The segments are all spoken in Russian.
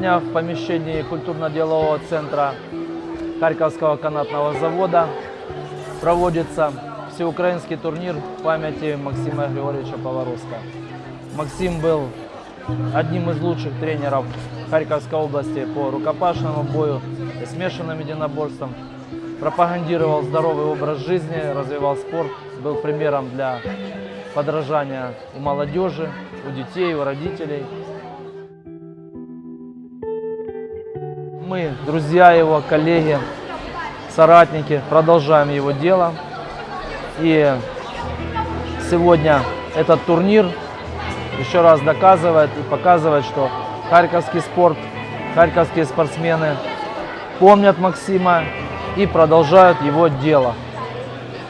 Сегодня в помещении культурно-делового центра Харьковского канатного завода проводится всеукраинский турнир в памяти Максима Григорьевича Поворозка. Максим был одним из лучших тренеров Харьковской области по рукопашному бою и смешанным единоборствам. Пропагандировал здоровый образ жизни, развивал спорт, был примером для подражания у молодежи, у детей, у родителей. Мы, друзья его, коллеги, соратники, продолжаем его дело. И сегодня этот турнир еще раз доказывает и показывает, что харьковский спорт, харьковские спортсмены помнят Максима и продолжают его дело.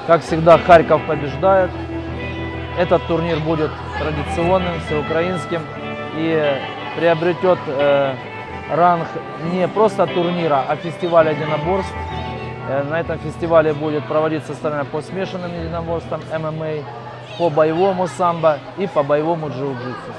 Как всегда, Харьков побеждает. Этот турнир будет традиционным, всеукраинским и приобретет э, ранг не просто турнира, а фестиваля единоборств. Э, На этом фестивале будет проводиться соревнования по смешанным единоборствам ММА, по боевому самбо и по боевому джиу-джитсу.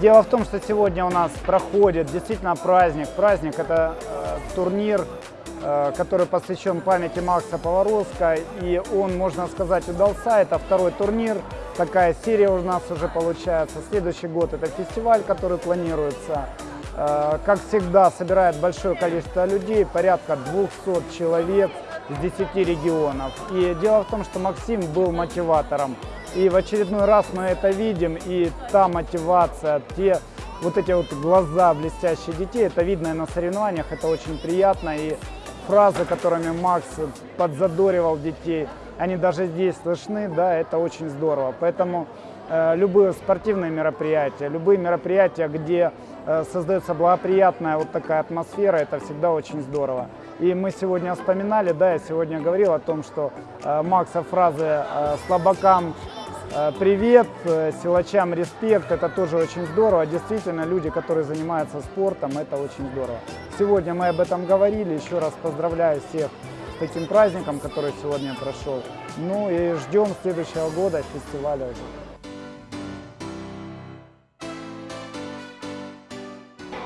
Дело в том, что сегодня у нас проходит действительно праздник. Праздник – это э, турнир, который посвящен памяти Макса Поворозка. И он, можно сказать, удался. Это второй турнир. Такая серия у нас уже получается. Следующий год – это фестиваль, который планируется. Э, как всегда, собирает большое количество людей, порядка 200 человек с 10 регионов. И дело в том, что Максим был мотиватором. И в очередной раз мы это видим, и та мотивация, те вот эти вот глаза блестящие детей, это видно и на соревнованиях, это очень приятно. И фразы, которыми Макс подзадоривал детей, они даже здесь слышны, да, это очень здорово. Поэтому э, любые спортивные мероприятия, любые мероприятия, где э, создается благоприятная вот такая атмосфера, это всегда очень здорово. И мы сегодня вспоминали, да, я сегодня говорил о том, что э, Макса фразы э, «слабакам привет», э, «силачам респект» – это тоже очень здорово. Действительно, люди, которые занимаются спортом, это очень здорово. Сегодня мы об этом говорили, еще раз поздравляю всех с таким праздником, который сегодня прошел. Ну и ждем следующего года фестиваля.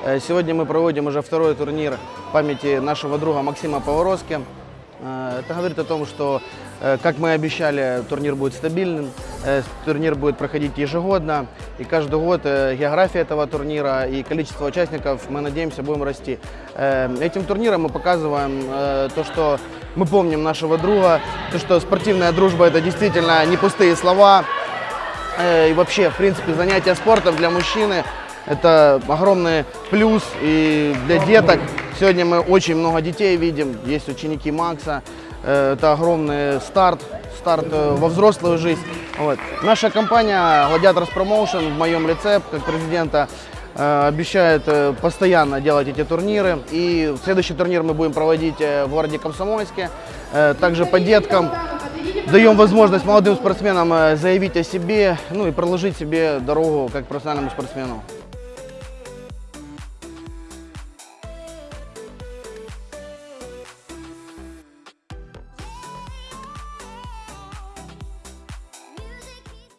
Э, Сегодня мы проводим уже второй турнир памяти нашего друга Максима Поворозки. Э, Это говорит о том, что, э, как мы обещали, турнир будет стабильным, э, турнир будет проходить ежегодно, и каждый год география этого турнира и количество участников, мы надеемся, будем расти. Этим турниром мы показываем то, что мы помним нашего друга, то, что спортивная дружба – это действительно не пустые слова, И вообще, в принципе, занятия спортом для мужчины – это огромный плюс и для деток. Сегодня мы очень много детей видим, есть ученики Макса. Это огромный старт, старт во взрослую жизнь. Вот. Наша компания Gladiators Promotion в моем лице, как президента, э, обещает э, постоянно делать эти турниры. И следующий турнир мы будем проводить э, в городе Комсомольске, также по деткам. Даем возможность молодым спортсменам заявить о себе, ну и проложить себе дорогу как профессиональному спортсмену.